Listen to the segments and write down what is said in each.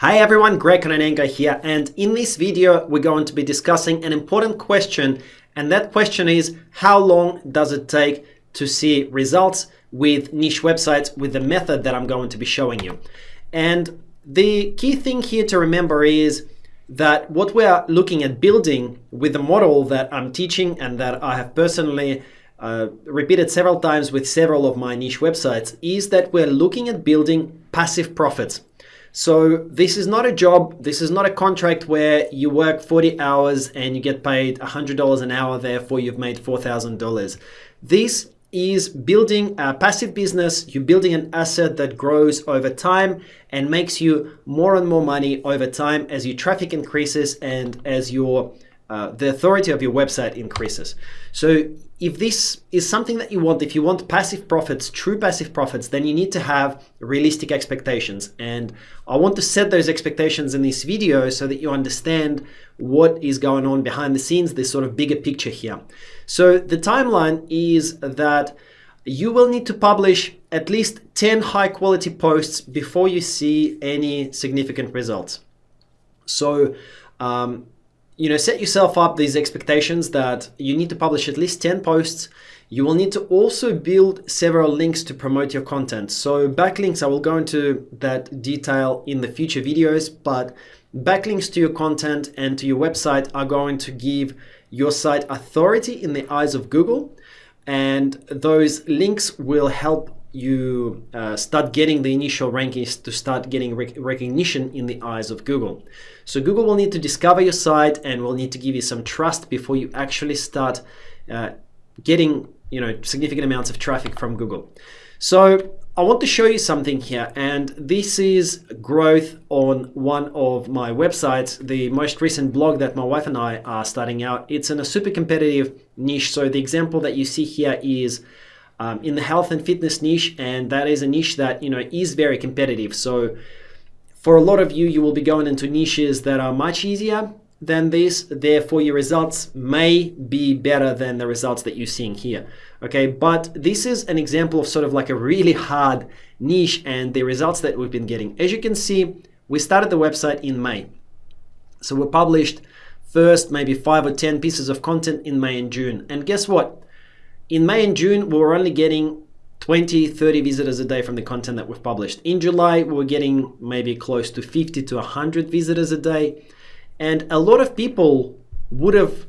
Hi everyone, Greg Kononenko here and in this video we're going to be discussing an important question and that question is how long does it take to see results with niche websites with the method that I'm going to be showing you. And the key thing here to remember is that what we are looking at building with the model that I'm teaching and that I have personally uh, repeated several times with several of my niche websites is that we're looking at building passive profits. So this is not a job, this is not a contract where you work 40 hours and you get paid $100 an hour, therefore you've made $4,000. This is building a passive business, you're building an asset that grows over time and makes you more and more money over time as your traffic increases and as your uh, the authority of your website increases. So if this is something that you want, if you want passive profits, true passive profits, then you need to have realistic expectations. And I want to set those expectations in this video so that you understand what is going on behind the scenes, this sort of bigger picture here. So the timeline is that you will need to publish at least 10 high quality posts before you see any significant results. So um, you know, set yourself up these expectations that you need to publish at least 10 posts. You will need to also build several links to promote your content. So backlinks, I will go into that detail in the future videos, but backlinks to your content and to your website are going to give your site authority in the eyes of Google. And those links will help you uh, start getting the initial rankings to start getting rec recognition in the eyes of Google. So Google will need to discover your site and will need to give you some trust before you actually start uh, getting you know significant amounts of traffic from Google. So I want to show you something here and this is growth on one of my websites, the most recent blog that my wife and I are starting out. It's in a super competitive niche. So the example that you see here is um, in the health and fitness niche and that is a niche that you know is very competitive so for a lot of you you will be going into niches that are much easier than this. Therefore your results may be better than the results that you're seeing here okay? But this is an example of sort of like a really hard niche and the results that we've been getting. As you can see we started the website in May. So we published first maybe five or ten pieces of content in May and June. And guess what? In May and June, we were only getting 20, 30 visitors a day from the content that we've published. In July, we were getting maybe close to 50 to 100 visitors a day. And a lot of people would have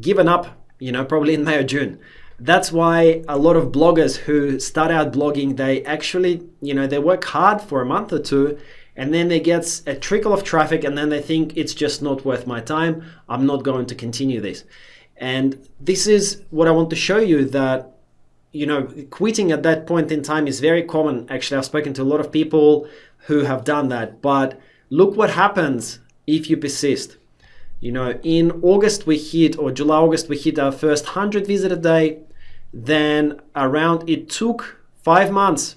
given up, you know, probably in May or June. That's why a lot of bloggers who start out blogging, they actually, you know, they work hard for a month or two and then they get a trickle of traffic and then they think it's just not worth my time. I'm not going to continue this. And this is what I want to show you that, you know, quitting at that point in time is very common. Actually, I've spoken to a lot of people who have done that. But look what happens if you persist. You know, in August we hit, or July, August, we hit our first 100 visit a day. Then around, it took five months.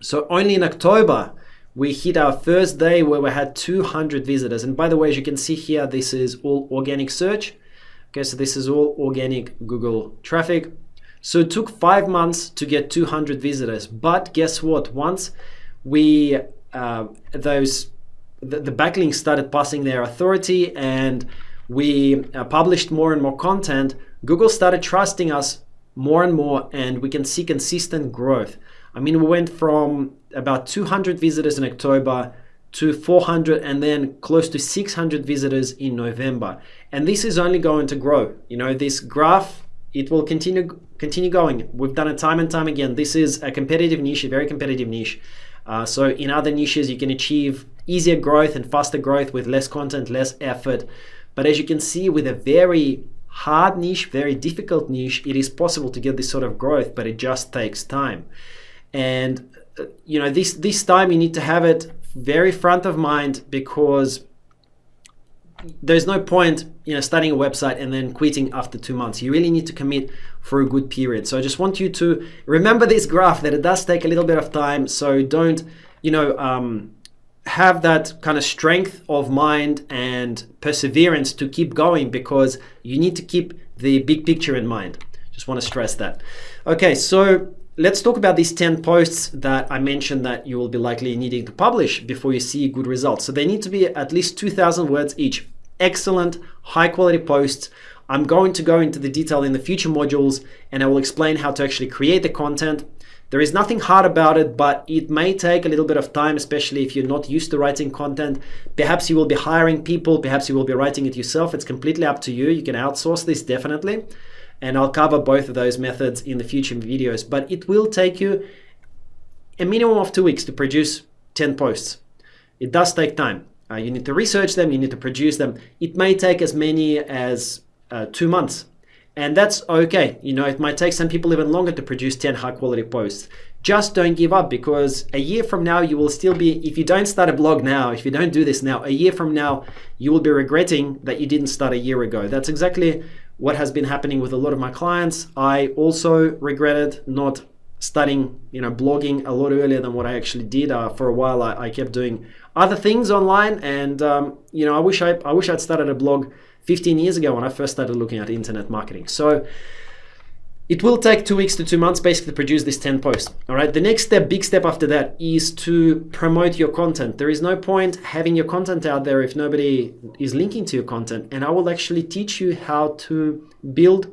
So only in October, we hit our first day where we had 200 visitors. And by the way, as you can see here, this is all organic search. Okay, so this is all organic Google traffic. So it took five months to get 200 visitors. But guess what? Once we, uh, those, the, the, backlinks started passing their authority and we uh, published more and more content, Google started trusting us more and more and we can see consistent growth. I mean, we went from about 200 visitors in October to 400 and then close to 600 visitors in November. And this is only going to grow. You know, this graph, it will continue continue going. We've done it time and time again. This is a competitive niche, a very competitive niche. Uh, so in other niches, you can achieve easier growth and faster growth with less content, less effort. But as you can see, with a very hard niche, very difficult niche, it is possible to get this sort of growth, but it just takes time. And uh, you know, this this time you need to have it very front of mind because there's no point you know starting a website and then quitting after two months. You really need to commit for a good period. So i just want you to remember this graph that it does take a little bit of time. So don't you know um, have that kind of strength of mind and perseverance to keep going because you need to keep the big picture in mind. Just want to stress that. Okay so let's talk about these 10 posts that I mentioned that you will be likely needing to publish before you see good results. So they need to be at least 2000 words each. Excellent, high quality posts. I'm going to go into the detail in the future modules and I will explain how to actually create the content. There is nothing hard about it, but it may take a little bit of time, especially if you're not used to writing content. Perhaps you will be hiring people, perhaps you will be writing it yourself. It's completely up to you. You can outsource this definitely and I'll cover both of those methods in the future videos, but it will take you a minimum of two weeks to produce 10 posts. It does take time. Uh, you need to research them, you need to produce them. It may take as many as uh, two months. And that's okay. You know, it might take some people even longer to produce 10 high quality posts. Just don't give up because a year from now, you will still be, if you don't start a blog now, if you don't do this now, a year from now, you will be regretting that you didn't start a year ago. That's exactly what has been happening with a lot of my clients. I also regretted not studying, you know, blogging a lot earlier than what I actually did. Uh, for a while, I, I, kept doing other things online, and um, you know, I wish I, I wish I'd started a blog 15 years ago when I first started looking at internet marketing. So it will take two weeks to two months basically to produce this 10 posts. All right. The next step, big step after that is to promote your content. There is no point having your content out there if nobody is linking to your content. And I will actually teach you how to build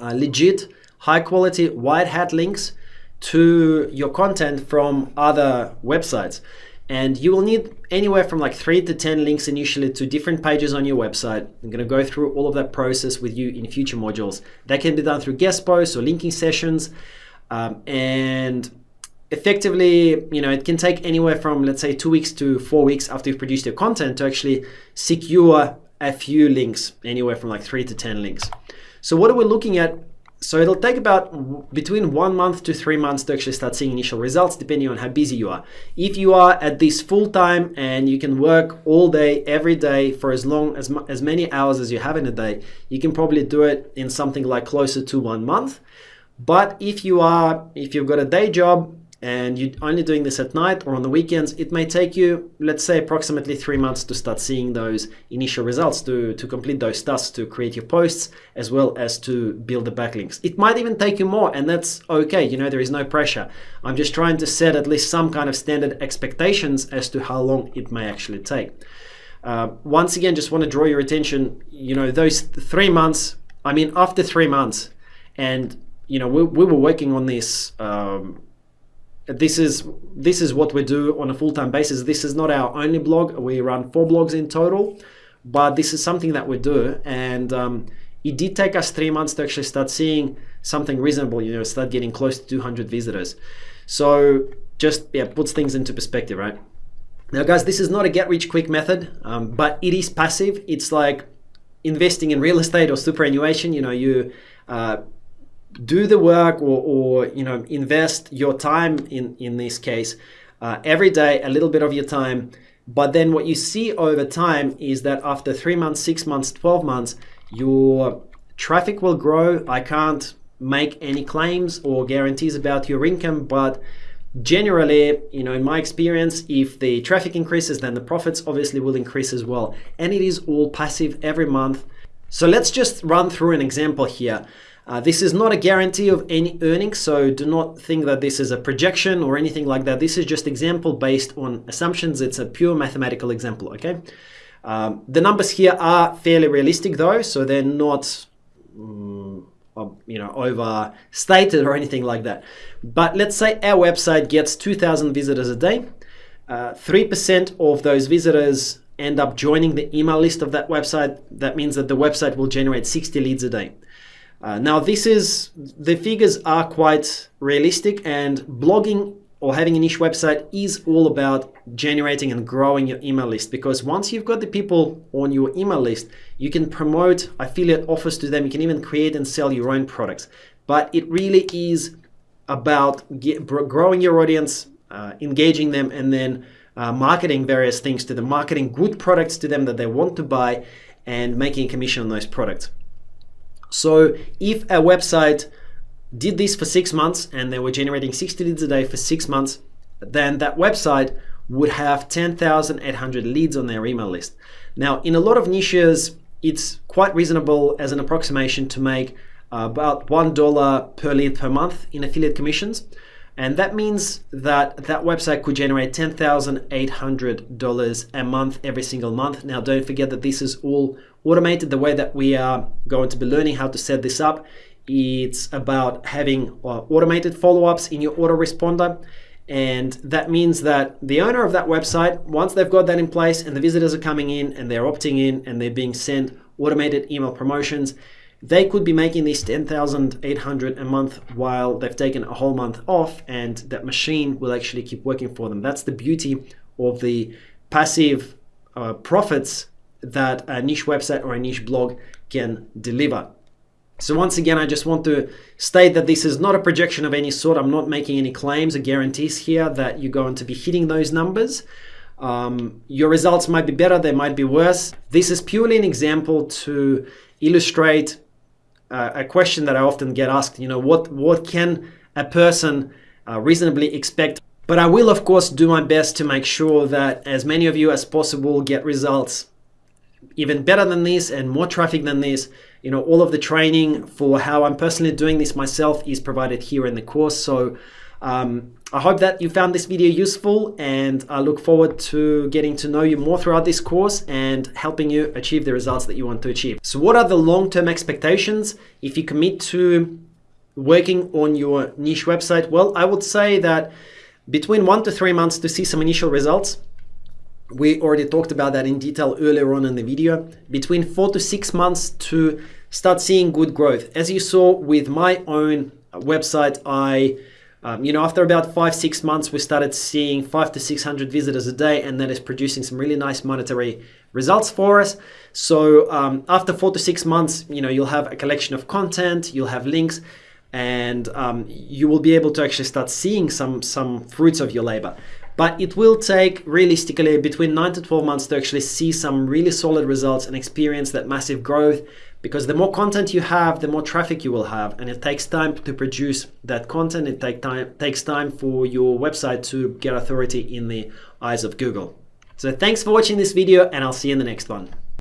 uh, legit, high quality, white hat links to your content from other websites and you will need anywhere from like three to 10 links initially to different pages on your website. I'm going to go through all of that process with you in future modules. That can be done through guest posts or linking sessions. Um, and effectively, you know, it can take anywhere from let's say two weeks to four weeks after you've produced your content to actually secure a few links, anywhere from like three to 10 links. So what are we looking at so it'll take about between one month to three months to actually start seeing initial results, depending on how busy you are. If you are at this full time and you can work all day, every day for as long as as many hours as you have in a day, you can probably do it in something like closer to one month. But if you are, if you've got a day job and you're only doing this at night or on the weekends, it may take you, let's say, approximately three months to start seeing those initial results, to, to complete those tasks, to create your posts, as well as to build the backlinks. It might even take you more, and that's okay. You know, there is no pressure. I'm just trying to set at least some kind of standard expectations as to how long it may actually take. Uh, once again, just want to draw your attention, you know, those three months, I mean, after three months, and, you know, we, we were working on this. Um, this is this is what we do on a full-time basis. This is not our only blog. We run four blogs in total, but this is something that we do. And um, it did take us three months to actually start seeing something reasonable, you know, start getting close to 200 visitors. So just yeah, puts things into perspective, right? Now, guys, this is not a get rich quick method, um, but it is passive. It's like investing in real estate or superannuation. You know, you uh, do the work or, or you know invest your time in in this case uh, every day a little bit of your time. But then what you see over time is that after three months six months 12 months your traffic will grow. I can't make any claims or guarantees about your income but generally you know in my experience if the traffic increases then the profits obviously will increase as well. And it is all passive every month. So let's just run through an example here uh, this is not a guarantee of any earnings, so do not think that this is a projection or anything like that. This is just example based on assumptions. It's a pure mathematical example, okay? Um, the numbers here are fairly realistic though, so they're not um, you know, overstated or anything like that. But let's say our website gets 2,000 visitors a day. 3% uh, of those visitors end up joining the email list of that website. That means that the website will generate 60 leads a day. Uh, now this is, the figures are quite realistic and blogging or having a niche website is all about generating and growing your email list because once you've got the people on your email list, you can promote affiliate offers to them. You can even create and sell your own products. But it really is about get, growing your audience, uh, engaging them, and then uh, marketing various things to them, marketing good products to them that they want to buy, and making a commission on those products. So if a website did this for six months and they were generating 60 leads a day for six months, then that website would have 10,800 leads on their email list. Now, in a lot of niches, it's quite reasonable as an approximation to make about $1 per lead per month in affiliate commissions. And that means that that website could generate $10,800 a month every single month. Now, don't forget that this is all automated. The way that we are going to be learning how to set this up, it's about having uh, automated follow-ups in your autoresponder. And that means that the owner of that website, once they've got that in place and the visitors are coming in and they're opting in and they're being sent automated email promotions, they could be making this 10,800 a month while they've taken a whole month off and that machine will actually keep working for them. That's the beauty of the passive uh, profits that a niche website or a niche blog can deliver. So once again, I just want to state that this is not a projection of any sort. I'm not making any claims or guarantees here that you're going to be hitting those numbers. Um, your results might be better, they might be worse. This is purely an example to illustrate a question that I often get asked, you know, what, what can a person uh, reasonably expect? But I will, of course, do my best to make sure that as many of you as possible get results even better than this and more traffic than this. You know, all of the training for how I'm personally doing this myself is provided here in the course. So um, I hope that you found this video useful and I look forward to getting to know you more throughout this course and helping you achieve the results that you want to achieve. So what are the long-term expectations if you commit to working on your niche website? Well, I would say that between one to three months to see some initial results we already talked about that in detail earlier on in the video. Between four to six months to start seeing good growth. As you saw with my own website, I, um, you know, after about five, six months, we started seeing five to 600 visitors a day, and that is producing some really nice monetary results for us. So um, after four to six months, you know, you'll have a collection of content, you'll have links, and um, you will be able to actually start seeing some, some fruits of your labor but it will take realistically between 9 to 12 months to actually see some really solid results and experience that massive growth because the more content you have the more traffic you will have and it takes time to produce that content. It take time takes time for your website to get authority in the eyes of Google. So thanks for watching this video and I'll see you in the next one